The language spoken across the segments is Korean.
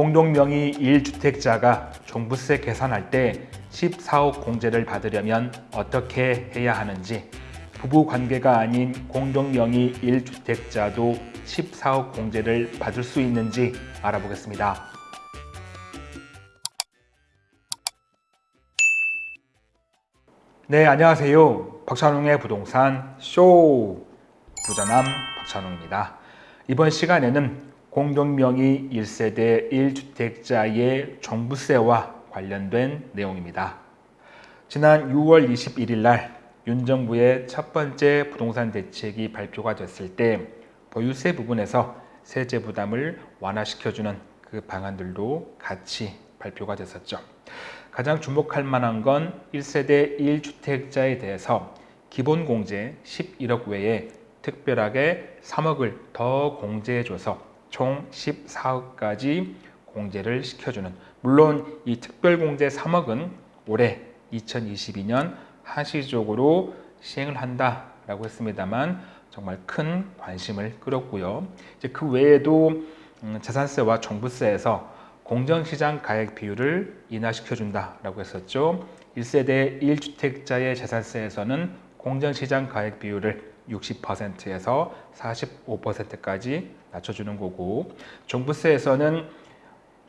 공동명의 1주택자가 종부세 계산할 때 14억 공제를 받으려면 어떻게 해야 하는지 부부 관계가 아닌 공동명의 1주택자도 14억 공제를 받을 수 있는지 알아보겠습니다. 네, 안녕하세요. 박찬웅의 부동산 쇼 부자남 박찬웅입니다. 이번 시간에는 공동명의 1세대 1주택자의 종부세와 관련된 내용입니다. 지난 6월 21일 날 윤 정부의 첫 번째 부동산 대책이 발표가 됐을 때 보유세 부분에서 세제 부담을 완화시켜주는 그 방안들도 같이 발표가 됐었죠. 가장 주목할 만한 건 1세대 1주택자에 대해서 기본 공제 11억 외에 특별하게 3억을 더 공제해줘서 총 14억까지 공제를 시켜주는 물론 이 특별공제 3억은 올해 2022년 한시적으로 시행을 한다라고 했습니다만 정말 큰 관심을 끌었고요. 이제 그 외에도 재산세와 종부세에서 공정시장 가액 비율을 인하시켜준다라고 했었죠. 1세대 1주택자의 재산세에서는 공정시장 가액 비율을 60%에서 45%까지 낮춰주는 거고 종부세에서는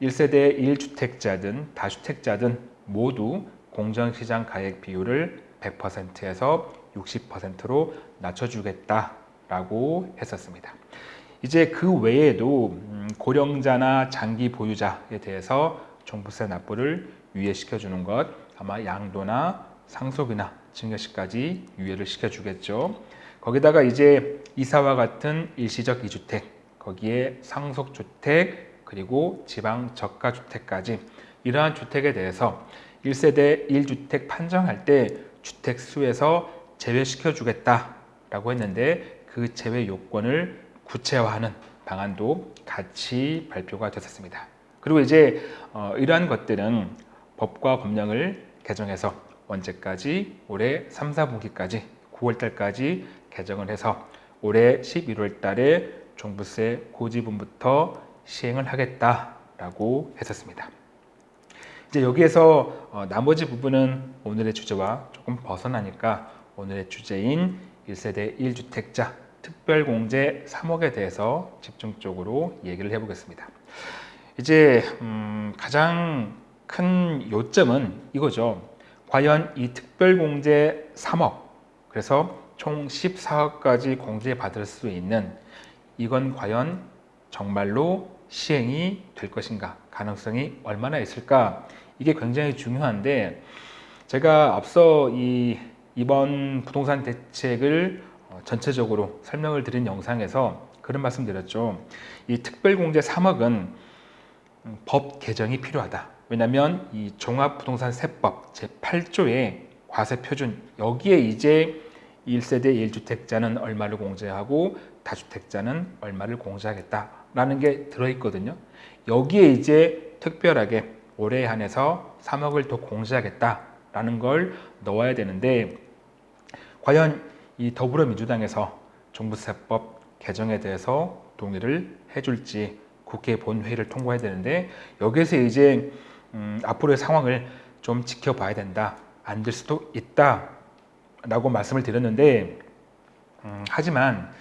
1세대 1주택자든 다주택자든 모두 공정시장 가액 비율을 100%에서 60%로 낮춰주겠다라고 했었습니다. 이제 그 외에도 고령자나 장기 보유자에 대해서 종부세 납부를 유예시켜주는 것 아마 양도나 상속이나 증여시까지 유예를 시켜주겠죠. 거기다가 이제 이사와 같은 일시적 이주택 거기에 상속주택 그리고 지방 저가주택까지 이러한 주택에 대해서 1세대 1주택 판정할 때 주택 수에서 제외시켜 주겠다라고 했는데 그 제외 요건을 구체화하는 방안도 같이 발표가 됐었습니다. 그리고 이제 어, 이러한 것들은 법과 법령을 개정해서 언제까지 올해 3, 4분기까지 9월 달까지 개정을 해서 올해 11월 달에 종부세 고지분부터 시행을 하겠다라고 했었습니다. 이제 여기에서 어, 나머지 부분은 오늘의 주제와 조금 벗어나니까 오늘의 주제인 1세대 1주택자 특별공제 3억에 대해서 집중적으로 얘기를 해보겠습니다. 이제 음, 가장 큰 요점은 이거죠. 과연 이 특별공제 3억 그래서 총 14억까지 공제받을 수 있는 이건 과연 정말로 시행이 될 것인가? 가능성이 얼마나 있을까? 이게 굉장히 중요한데 제가 앞서 이 이번 부동산 대책을 어, 전체적으로 설명을 드린 영상에서 그런 말씀 드렸죠. 이 특별공제 3억은 음, 법 개정이 필요하다. 왜냐하면 이 종합부동산세법 제8조의 과세표준 여기에 이제 1세대 1주택자는 얼마를 공제하고 다주택자는 얼마를 공제하겠다라는 게 들어있거든요. 여기에 이제 특별하게 올해 한해서 3억을 더 공제하겠다라는 걸 넣어야 되는데 과연 이 더불어민주당에서 종부세법 개정에 대해서 동의를 해줄지 국회 본회의를 통과해야 되는데 여기에서 이제 음, 앞으로의 상황을 좀 지켜봐야 된다. 안 될 수도 있다. 라고 말씀을 드렸는데 음, 하지만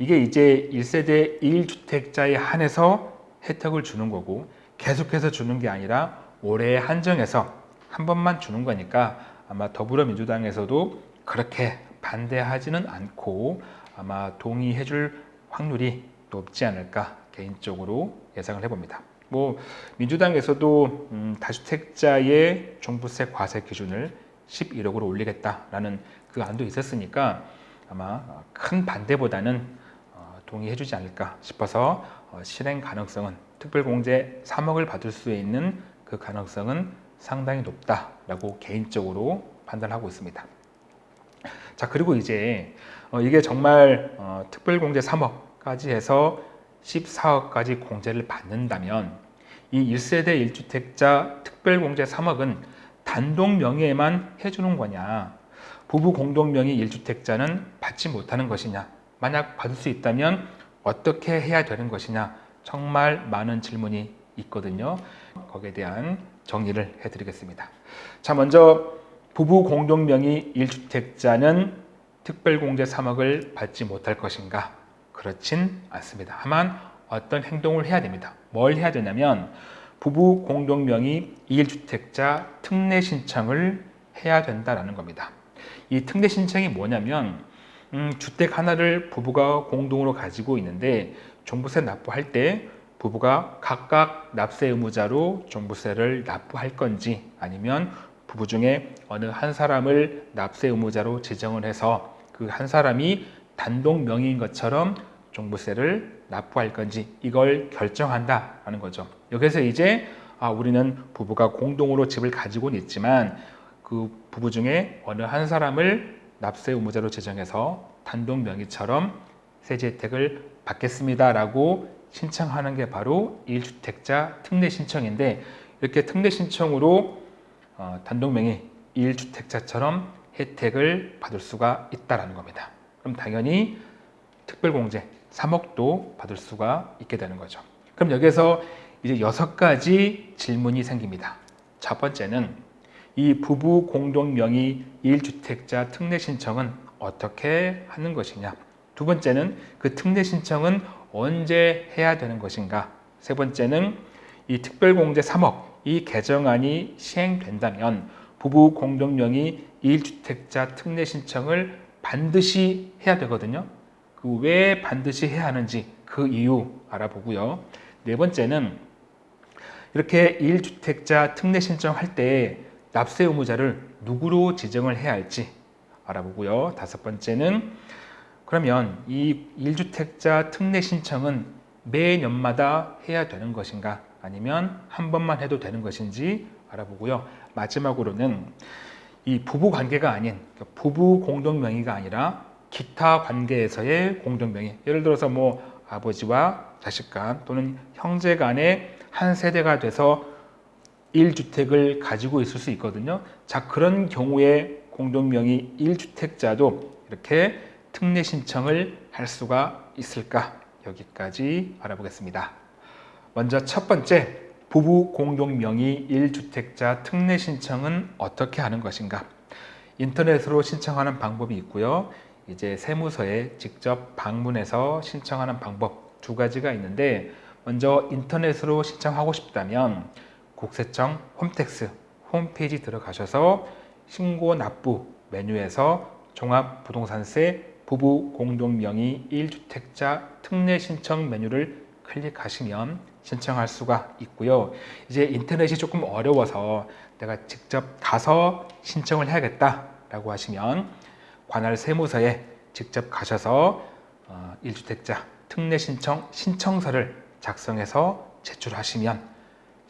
이게 이제 1세대 1주택자에 한해서 혜택을 주는 거고 계속해서 주는 게 아니라 올해 한정해서 한 번만 주는 거니까 아마 더불어민주당에서도 그렇게 반대하지는 않고 아마 동의해 줄 확률이 높지 않을까 개인적으로 예상을 해봅니다. 뭐 민주당에서도 음, 다주택자의 종부세 과세 기준을 11억으로 올리겠다라는 그 안도 있었으니까 아마 큰 반대보다는 어, 동의해 주지 않을까 싶어서 어, 실행 가능성은 특별공제 3억을 받을 수 있는 그 가능성은 상당히 높다라고 개인적으로 판단하고 있습니다. 자 그리고 이제 어, 이게 정말 특별공제 3억까지 해서 14억까지 공제를 받는다면 이 1세대 1주택자 특별공제 3억은 단독 명의에만 해주는 거냐 부부 공동 명의 1주택자는 받지 못하는 것이냐 만약 받을 수 있다면 어떻게 해야 되는 것이냐 정말 많은 질문이 있거든요. 거기에 대한 정리를 해드리겠습니다. 자, 먼저 부부 공동명의 1주택자는 특별공제 3억을 받지 못할 것인가? 그렇진 않습니다. 다만 어떤 행동을 해야 됩니다. 뭘 해야 되냐면 부부 공동명의 1주택자 특례 신청을 해야 된다라는 겁니다. 이 특례 신청이 뭐냐면 음, 주택 하나를 부부가 공동으로 가지고 있는데 종부세 납부할 때 부부가 각각 납세 의무자로 종부세를 납부할 건지 아니면 부부 중에 어느 한 사람을 납세 의무자로 지정을 해서 그 한 사람이 단독 명의인 것처럼 종부세를 납부할 건지 이걸 결정한다라는 거죠. 여기서 이제 아, 우리는 부부가 공동으로 집을 가지고는 있지만 그 부부 중에 어느 한 사람을 납세 의무자로 지정해서 단독 명의처럼 세제 혜택을 받겠습니다 라고 신청하는 게 바로 1주택자 특례 신청인데 이렇게 특례 신청으로 어, 단독 명의 1주택자처럼 혜택을 받을 수가 있다는 겁니다. 그럼 당연히 특별공제 3억도 받을 수가 있게 되는 거죠. 그럼 여기서 이제 여섯 가지 질문이 생깁니다. 첫 번째는 이 부부 공동 명의 1주택자 특례 신청은 어떻게 하는 것이냐? 두 번째는 그 특례 신청은 언제 해야 되는 것인가? 세 번째는 이 특별공제 3억 이 개정안이 시행된다면 부부 공동 명의 1주택자 특례 신청을 반드시 해야 되거든요. 그 왜 반드시 해야 하는지 그 이유 알아보고요. 네 번째는 이렇게 1주택자 특례 신청할 때 납세 의무자를 누구로 지정을 해야 할지 알아보고요. 다섯 번째는 그러면 이 1주택자 특례 신청은 매년마다 해야 되는 것인가 아니면 한 번만 해도 되는 것인지 알아보고요. 마지막으로는 이 부부 관계가 아닌 그러니까 부부 공동 명의가 아니라 기타 관계에서의 공동 명의 예를 들어서 뭐 아버지와 자식 간 또는 형제 간의 한 세대가 돼서 1주택을 가지고 있을 수 있거든요. 자, 그런 경우에 공동명의 1주택자도 이렇게 특례 신청을 할 수가 있을까? 여기까지 알아보겠습니다. 먼저 첫 번째, 부부 공동명의 1주택자 특례 신청은 어떻게 하는 것인가? 인터넷으로 신청하는 방법이 있고요. 이제 세무서에 직접 방문해서 신청하는 방법 두 가지가 있는데 먼저 인터넷으로 신청하고 싶다면 국세청 홈택스 홈페이지 들어가셔서 신고 납부 메뉴에서 종합부동산세 부부 공동명의 1주택자 특례 신청 메뉴를 클릭하시면 신청할 수가 있고요. 이제 인터넷이 조금 어려워서 내가 직접 가서 신청을 해야겠다라고 하시면 관할 세무서에 직접 가셔서 1주택자 어, 특례 신청 신청서를 작성해서 제출하시면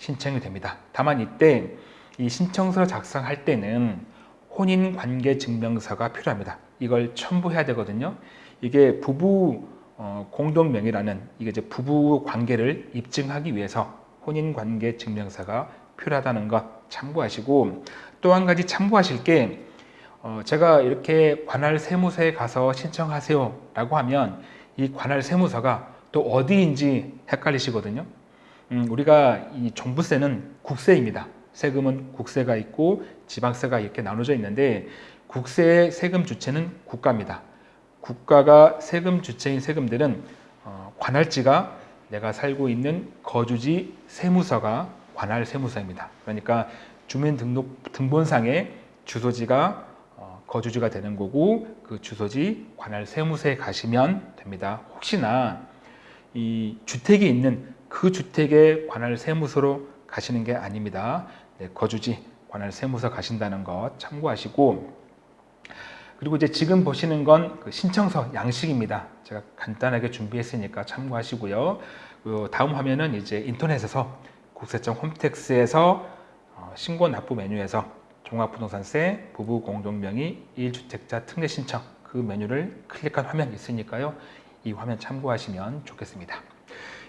신청이 됩니다. 다만 이때 이 신청서를 작성할 때는 혼인관계증명서가 필요합니다. 이걸 첨부해야 되거든요. 이게 부부 어, 공동명의라는 이게 이제 부부 관계를 입증하기 위해서 혼인관계 증명서가 필요하다는 것 참고하시고 또 한 가지 참고하실 게 어, 제가 이렇게 관할 세무서에 가서 신청하세요 라고 하면 이 관할 세무서가 또 어디인지 헷갈리시거든요 음, 우리가 이 종부세는 국세입니다 세금은 국세가 있고 지방세가 이렇게 나눠져 있는데 국세의 세금 주체는 국가입니다 국가가 세금 주체인 세금들은 어, 관할지가 내가 살고 있는 거주지 세무서가 관할 세무서입니다. 그러니까 주민등록 등본상에 주소지가 어, 거주지가 되는 거고 그 주소지 관할 세무서에 가시면 됩니다. 혹시나 이 주택이 있는 그 주택의 관할 세무서로 가시는 게 아닙니다. 네, 거주지 관할 세무서 가신다는 것 참고하시고 그리고 이제 지금 보시는 건 그 신청서 양식입니다. 제가 간단하게 준비했으니까 참고하시고요. 그 다음 화면은 이제 인터넷에서 국세청 홈택스에서 어, 신고 납부 메뉴에서 종합부동산세 부부 공동명의 1주택자 특례 신청 그 메뉴를 클릭한 화면이 있으니까요. 이 화면 참고하시면 좋겠습니다.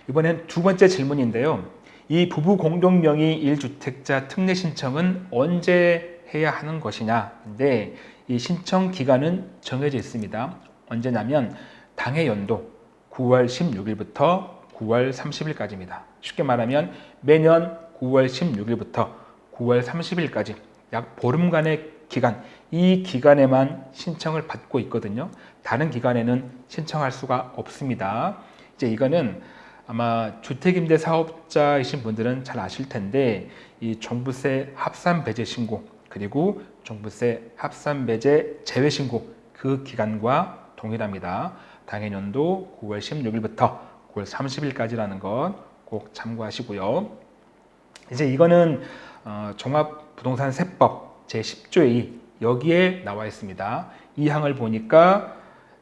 이번엔 두 번째 질문인데요. 이 부부 공동명의 1주택자 특례 신청은 언제 해야 하는 것이냐인데 이 신청 기간은 정해져 있습니다. 언제냐면 당해 연도 9월 16일부터 9월 30일까지입니다. 쉽게 말하면 매년 9월 16일부터 9월 30일까지 약 보름간의 기간, 이 기간에만 신청을 받고 있거든요. 다른 기간에는 신청할 수가 없습니다. 이제 이거는 아마 주택임대 사업자이신 분들은 잘 아실 텐데 이 종부세 합산 배제 신고 그리고 종부세 합산 배제 제외 신고 그 기간과 동일합니다. 당해년도 9월 16일부터 9월 30일까지라는 것 꼭 참고하시고요. 이제 이거는 어, 종합부동산 세법 제10조의 2 여기에 나와 있습니다. 이 항을 보니까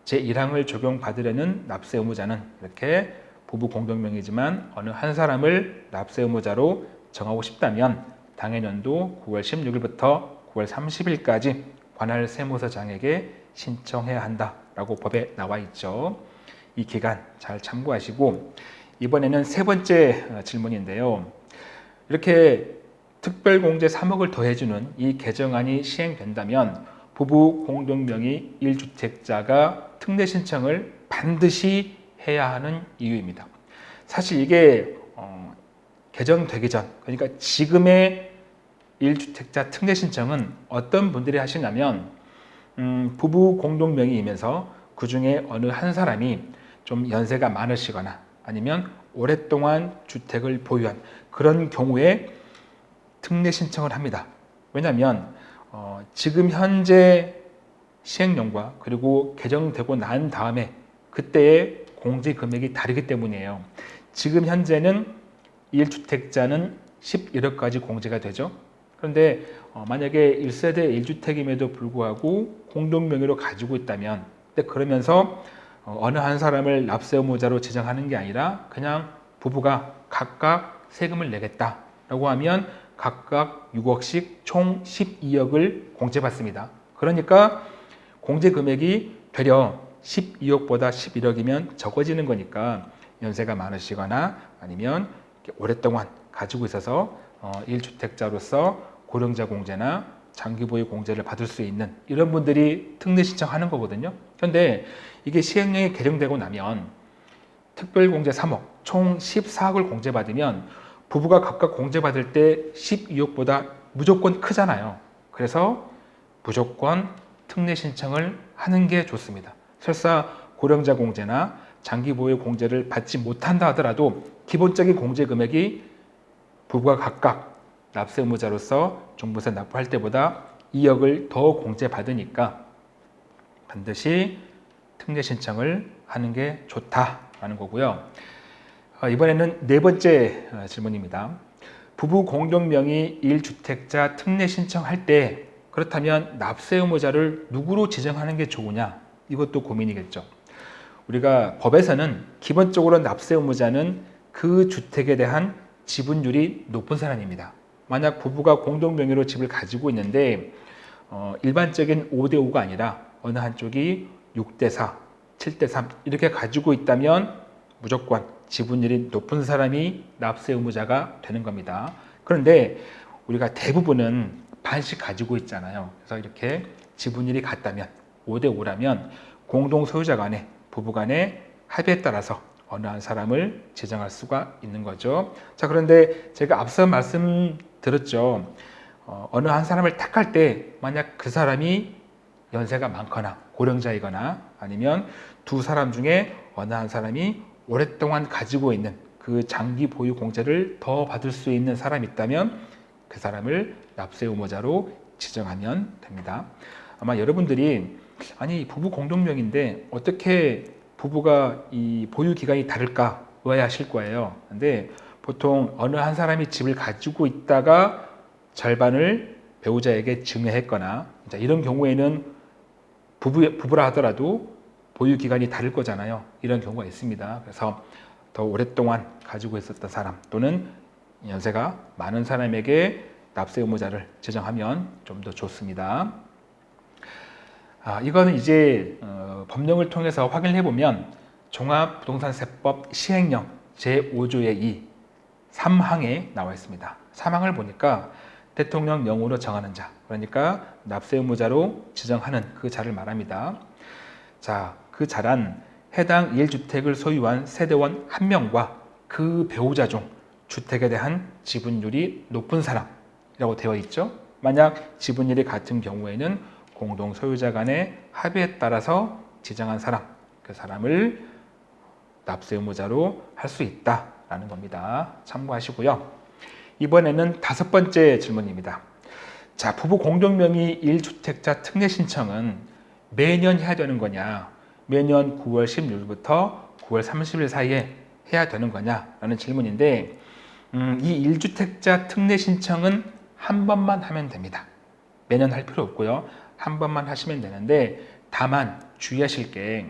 제1항을 적용받으려는 납세 의무자는 이렇게 부부 공동명의지만 어느 한 사람을 납세 의무자로 정하고 싶다면 당해년도 9월 16일부터 9월 30일까지 관할 세무서장에게 신청해야 한다라고 법에 나와 있죠. 이 기간 잘 참고하시고 이번에는 세 번째 어, 질문인데요. 이렇게 특별공제 3억을 더해주는 이 개정안이 시행된다면 부부 공동명의 1주택자가 특례 신청을 반드시 해야 하는 이유입니다. 사실 이게 어, 개정되기 전, 그러니까 지금의 1주택자 특례 신청은 어떤 분들이 하시냐면 음, 부부 공동 명의이면서 그 중에 어느 한 사람이 좀 연세가 많으시거나 아니면 오랫동안 주택을 보유한 그런 경우에 특례 신청을 합니다. 왜냐하면 어, 지금 현재 시행령과 그리고 개정되고 난 다음에 그때의 공제 금액이 다르기 때문이에요. 지금 현재는 1주택자는 11억까지 공제가 되죠. 그런데 어, 만약에 1세대 1주택임에도 불구하고 공동명의로 가지고 있다면 그러면서 어, 느 한 사람을 납세 의무자로 지정하는 게 아니라 그냥 부부가 각각 세금을 내겠다라고 하면 각각 6억씩 총 12억을 공제받습니다. 그러니까 공제 금액이 되려 12억보다 11억이면 적어지는 거니까 연세가 많으시거나 아니면 오랫동안 가지고 있어서 1주택자로서 어, 고령자 공제나 장기 보유 공제를 받을 수 있는 이런 분들이 특례 신청하는 거거든요. 그런데 이게 시행령이 개정되고 나면 특별공제 3억, 총 14억을 공제받으면 부부가 각각 공제받을 때 12억보다 무조건 크잖아요. 그래서 무조건 특례 신청을 하는 게 좋습니다. 설사 고령자 공제나 장기 보유 공제를 받지 못한다 하더라도 기본적인 공제 금액이 부부가 각각 납세 의무자로서 종부세 납부할 때보다 2억을 더 공제받으니까 반드시 특례 신청을 하는 게 좋다라는 거고요. 어, 이번에는 네 번째 어, 질문입니다. 부부 공동명의 1주택자 특례 신청할 때 그렇다면 납세 의무자를 누구로 지정하는 게 좋으냐 이것도 고민이겠죠. 우리가 법에서는 기본적으로 납세 의무자는 그 주택에 대한 지분율이 높은 사람입니다. 만약 부부가 공동 명의로 집을 가지고 있는데 어, 일반적인 5대5가 아니라 어느 한쪽이 6대4, 7대3 이렇게 가지고 있다면 무조건 지분율이 높은 사람이 납세 의무자가 되는 겁니다. 그런데 우리가 대부분은 반씩 가지고 있잖아요. 그래서 이렇게 지분율이 같다면 5대 5라면 공동 소유자 간에 부부 간의 합의에 따라서 어느 한 사람을 지정할 수가 있는 거죠. 자 그런데 제가 앞서 말씀드렸죠. 어, 어느 한 사람을 택할 때 만약 그 사람이 연세가 많거나 고령자이거나 아니면 두 사람 중에 어느 한 사람이 오랫동안 가지고 있는 그 장기 보유 공제를 더 받을 수 있는 사람이 있다면 그 사람을 납세 의무자로 지정하면 됩니다. 아마 여러분들이 아니 부부 공동명인데 어떻게 부부가 이 보유 기간이 다를까 의아하실 거예요. 근데 보통 어느 한 사람이 집을 가지고 있다가 절반을 배우자에게 증여했거나 이런 경우에는 부부, 부부라 하더라도 보유 기간이 다를 거잖아요. 이런 경우가 있습니다. 그래서 더 오랫동안 가지고 있었던 사람 또는 연세가 많은 사람에게 납세 의무자를 제정하면 좀 더 좋습니다. 아, 이거는 이제 어, 법령을 통해서 확인해 보면 종합부동산세법 시행령 제5조의 2 3항에 나와 있습니다. 3항을 보니까 대통령 명으로 정하는 자 그러니까 납세 의무자로 지정하는 그 자를 말합니다. 자, 그 자란 해당 1주택을 소유한 세대원 1명과 그 배우자 중 주택에 대한 지분율이 높은 사람이라고 되어 있죠. 만약 지분율이 같은 경우에는 공동 소유자 간의 합의에 따라서 지정한 사람, 그 사람을 납세 의무자로 할 수 있다라는 겁니다. 참고하시고요. 이번에는 다섯 번째 질문입니다. 자, 부부 공동명의 1주택자 특례 신청은 매년 해야 되는 거냐? 매년 9월 16일부터 9월 30일 사이에 해야 되는 거냐라는 질문인데 음, 이 1주택자 특례 신청은 한 번만 하면 됩니다. 매년 할 필요 없고요. 한 번만 하시면 되는데 다만 주의하실 게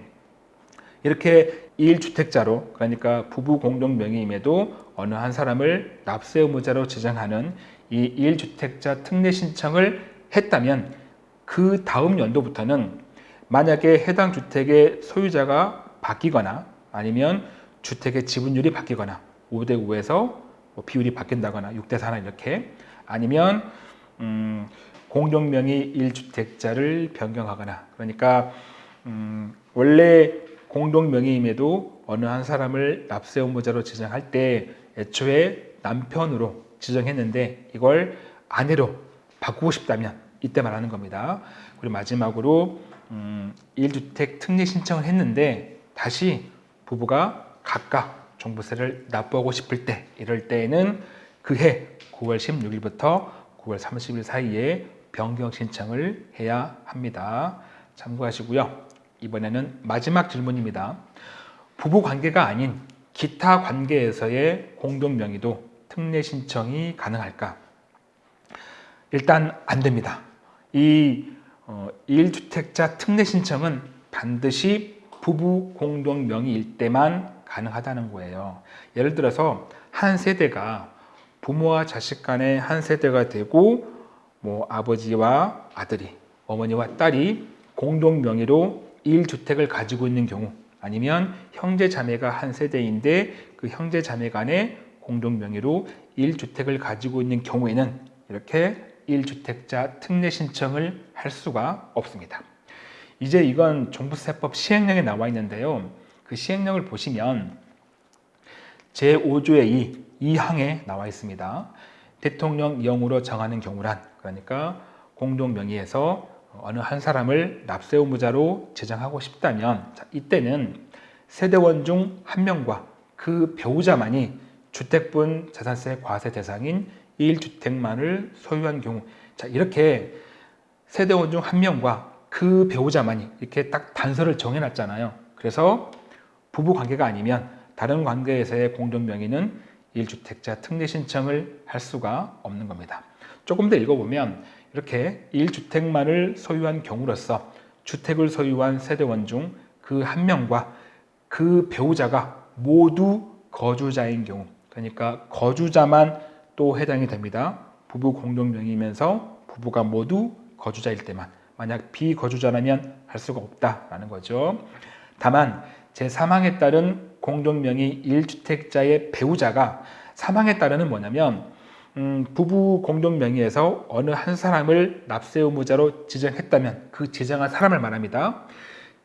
이렇게 1주택자로 그러니까 부부 공동 명의임에도 어느 한 사람을 납세 의무자로 지정하는 이 1주택자 특례 신청을 했다면 그 다음 연도부터는 만약에 해당 주택의 소유자가 바뀌거나 아니면 주택의 지분율이 바뀌거나 5대 5에서 뭐 비율이 바뀐다거나 6대 4나 이렇게 아니면 음, 공동명의 1주택자를 변경하거나 그러니까 음, 원래 공동명의임에도 어느 한 사람을 납세 의무자로 지정할 때 애초에 남편으로 지정했는데 이걸 아내로 바꾸고 싶다면 이때 말하는 겁니다. 그리고 마지막으로 음, 1주택 특례 신청을 했는데 다시 부부가 각각 종부세를 납부하고 싶을 때 이럴 때에는 그해 9월 16일부터 9월 30일 사이에 변경 신청을 해야 합니다. 참고하시고요. 이번에는 마지막 질문입니다. 부부 관계가 아닌 기타 관계에서의 공동 명의도 특례 신청이 가능할까? 일단 안 됩니다. 이 어, 1주택자 특례 신청은 반드시 부부 공동 명의일 때만 가능하다는 거예요. 예를 들어서 한 세대가 부모와 자식 간의 한 세대가 되고 뭐 아버지와 아들이 어머니와 딸이 공동 명의로 1주택을 가지고 있는 경우 아니면 형제 자매가 한 세대인데 그 형제 자매 간의 공동 명의로 1주택을 가지고 있는 경우에는 이렇게 1주택자 특례 신청을 할 수가 없습니다. 이제 이건 종부세법 시행령에 나와 있는데요. 그 시행령을 보시면 제5조의 2, 2항에 나와 있습니다. 대통령 영으로 정하는 경우란 그러니까 공동 명의에서 어느 한 사람을 납세 의무자로 제정하고 싶다면 자, 이때는 세대원 중 한 명과 그 배우자만이 주택분 자산세 과세 대상인 1주택만을 소유한 경우 자 이렇게 세대원 중 한 명과 그 배우자만이 이렇게 딱 단서를 정해놨잖아요. 그래서 부부 관계가 아니면 다른 관계에서의 공동 명의는 1주택자 특례 신청을 할 수가 없는 겁니다. 조금 더 읽어보면 이렇게 1주택만을 소유한 경우로서 주택을 소유한 세대원 중 그 한 명과 그 배우자가 모두 거주자인 경우 그러니까 거주자만 또 해당이 됩니다. 부부 공동명의면서 부부가 모두 거주자일 때만 만약 비거주자라면 할 수가 없다라는 거죠. 다만 제3항에 따른 공동명의 1주택자의 배우자가 사망에 따르는 뭐냐면 음, 부부 공동명의에서 어느 한 사람을 납세 의무자로 지정했다면 그 지정한 사람을 말합니다.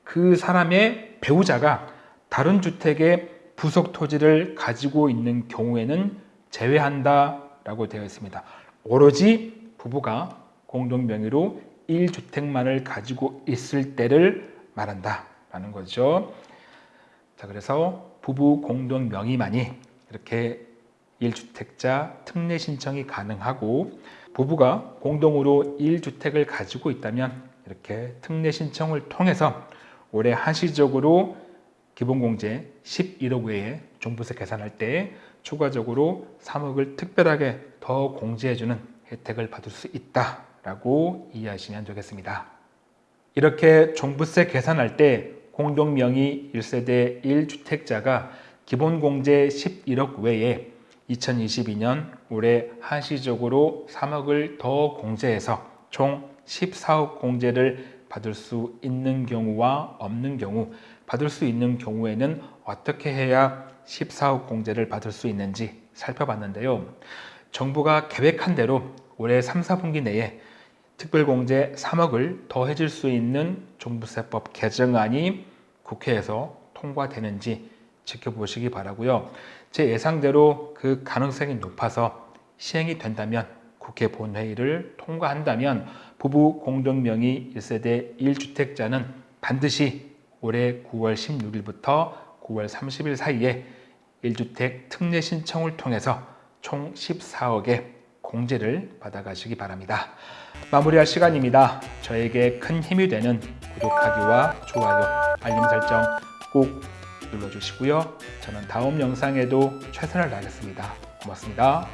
그 사람의 배우자가 다른 주택의 부속 토지를 가지고 있는 경우에는 제외한다 라고 되어 있습니다. 오로지 부부가 공동 명의로 1주택만을 가지고 있을 때를 말한다 라는 거죠. 자, 그래서 부부 공동 명의만이 이렇게 1주택자 특례 신청이 가능하고 부부가 공동으로 1주택을 가지고 있다면 이렇게 특례 신청을 통해서 올해 한시적으로 기본공제 11억 외에 종부세 계산할 때 추가적으로 3억을 특별하게 더 공제해주는 혜택을 받을 수 있다라고 이해하시면 되겠습니다. 이렇게 종부세 계산할 때 공동명의 1세대 1주택자가 기본공제 11억 외에 2022년 올해 한시적으로 3억을 더 공제해서 총 14억 공제를 받을 수 있는 경우와 없는 경우 받을 수 있는 경우에는 어떻게 해야 14억 공제를 받을 수 있는지 살펴봤는데요. 정부가 계획한 대로 올해 3, 4분기 내에 특별공제 3억을 더 해줄 수 있는 종부세법 개정안이 국회에서 통과되는지 지켜보시기 바라고요. 제 예상대로 그 가능성이 높아서 시행이 된다면 국회 본회의를 통과한다면 부부 공동명의 1세대 1주택자는 반드시 올해 9월 16일부터 9월 30일 사이에 1주택 특례 신청을 통해서 총 14억의 공제를 받아가시기 바랍니다. 마무리할 시간입니다. 저에게 큰 힘이 되는 구독하기와 좋아요, 알림 설정 꼭 눌러주시고요. 저는 다음 영상에도 최선을 다하겠습니다. 고맙습니다.